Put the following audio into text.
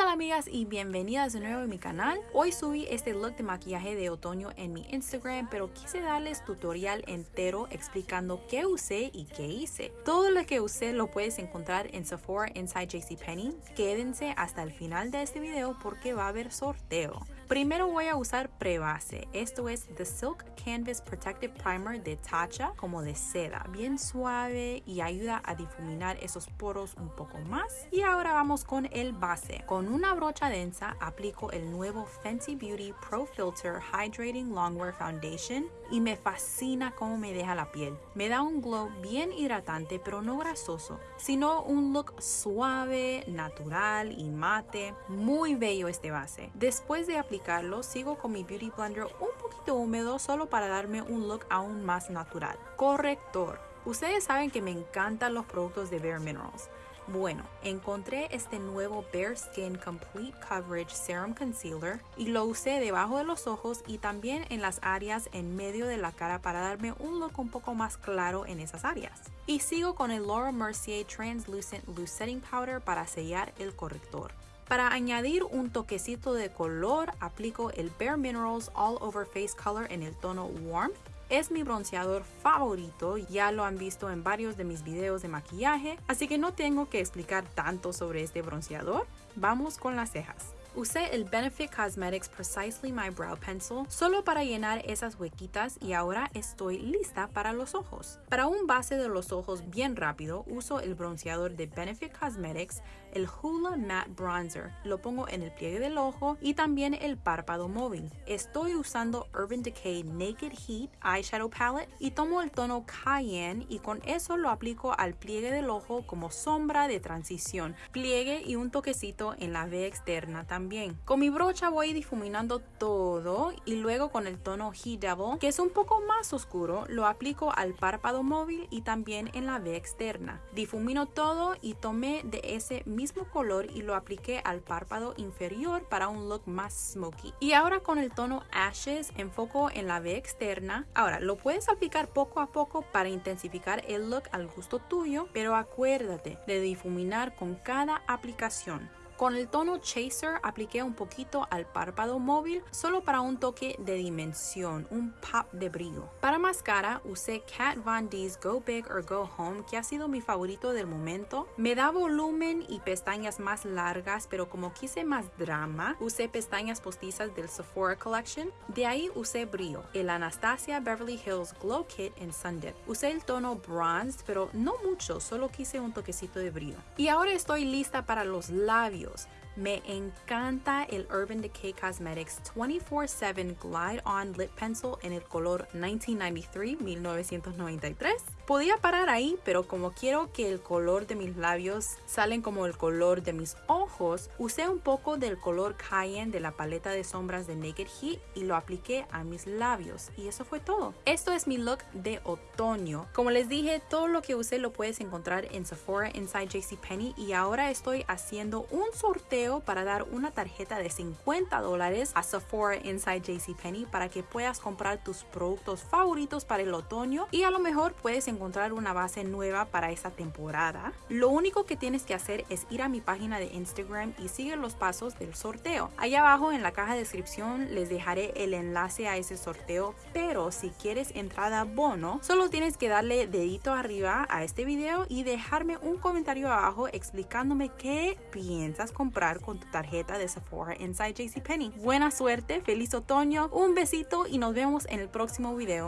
tal amigas y bienvenidas de nuevo a mi canal. Hoy subí este look de maquillaje de otoño en mi Instagram, pero quise darles tutorial entero explicando qué usé y qué hice. Todo lo que usé lo puedes encontrar en Sephora Inside JCPenney. Quédense hasta el final de este video porque va a haber sorteo. Primero voy a usar prebase, esto es The Silk Canvas Protective Primer de Tatcha, como de seda, bien suave y ayuda a difuminar esos poros un poco más. Y ahora vamos con el base. Con una brocha densa aplico el nuevo Fenty Beauty Pro Filter Hydrating Longwear Foundation y me fascina cómo me deja la piel. Me da un glow bien hidratante pero no grasoso, sino un look suave, natural y mate. Muy bello este base. Después de aplicar sigo con mi Beauty Blender un poquito húmedo solo para darme un look aún más natural. Corrector. Ustedes saben que me encantan los productos de Bare Minerals. Bueno, encontré este nuevo Bare Skin Complete Coverage Serum Concealer y lo usé debajo de los ojos y también en las áreas en medio de la cara para darme un look un poco más claro en esas áreas. Y sigo con el Laura Mercier Translucent Loose Setting Powder para sellar el corrector. Para añadir un toquecito de color, aplico el Bare Minerals All Over Face Color en el tono Warm. Es mi bronceador favorito, ya lo han visto en varios de mis videos de maquillaje, así que no tengo que explicar tanto sobre este bronceador. Vamos con las cejas. Usé el Benefit Cosmetics Precisely My Brow Pencil solo para llenar esas huequitas y ahora estoy lista para los ojos. Para un base de los ojos bien rápido, uso el bronceador de Benefit Cosmetics, el Hula Matte Bronzer. Lo pongo en el pliegue del ojo y también el párpado móvil. Estoy usando Urban Decay Naked Heat Eyeshadow Palette y tomo el tono Cayenne y con eso lo aplico al pliegue del ojo como sombra de transición, pliegue y un toquecito en la V externa también con mi brocha voy difuminando todo y luego con el tono He Devil, que es un poco más oscuro, lo aplico al párpado móvil y también en la V externa. Difumino todo y tomé de ese mismo color y lo apliqué al párpado inferior para un look más smoky. Y ahora con el tono Ashes enfoco en la V externa. Ahora, lo puedes aplicar poco a poco para intensificar el look al gusto tuyo, pero acuérdate de difuminar con cada aplicación. Con el tono Chaser apliqué un poquito al párpado móvil solo para un toque de dimensión, un pop de brillo. Para máscara usé Kat Von D's Go Big or Go Home que ha sido mi favorito del momento. Me da volumen y pestañas más largas pero como quise más drama usé pestañas postizas del Sephora Collection. De ahí usé brillo, el Anastasia Beverly Hills Glow Kit en Sundip. Usé el tono Bronzed pero no mucho, solo quise un toquecito de brillo. Y ahora estoy lista para los labios Dios me encanta el Urban Decay Cosmetics 24-7 Glide On Lip Pencil en el color 1993-1993. Podía parar ahí, pero como quiero que el color de mis labios salen como el color de mis ojos, usé un poco del color Cayenne de la paleta de sombras de Naked Heat y lo apliqué a mis labios. Y eso fue todo. Esto es mi look de otoño. Como les dije, todo lo que usé lo puedes encontrar en Sephora Inside JCPenney y ahora estoy haciendo un sorteo para dar una tarjeta de 50 dólares a Sephora Inside JCPenney para que puedas comprar tus productos favoritos para el otoño y a lo mejor puedes encontrar una base nueva para esta temporada, lo único que tienes que hacer es ir a mi página de Instagram y sigue los pasos del sorteo. Allá abajo en la caja de descripción les dejaré el enlace a ese sorteo, pero si quieres entrada bono, solo tienes que darle dedito arriba a este video y dejarme un comentario abajo explicándome qué piensas comprar con tu tarjeta de Sephora Inside JCPenney. Buena suerte, feliz otoño, un besito y nos vemos en el próximo video.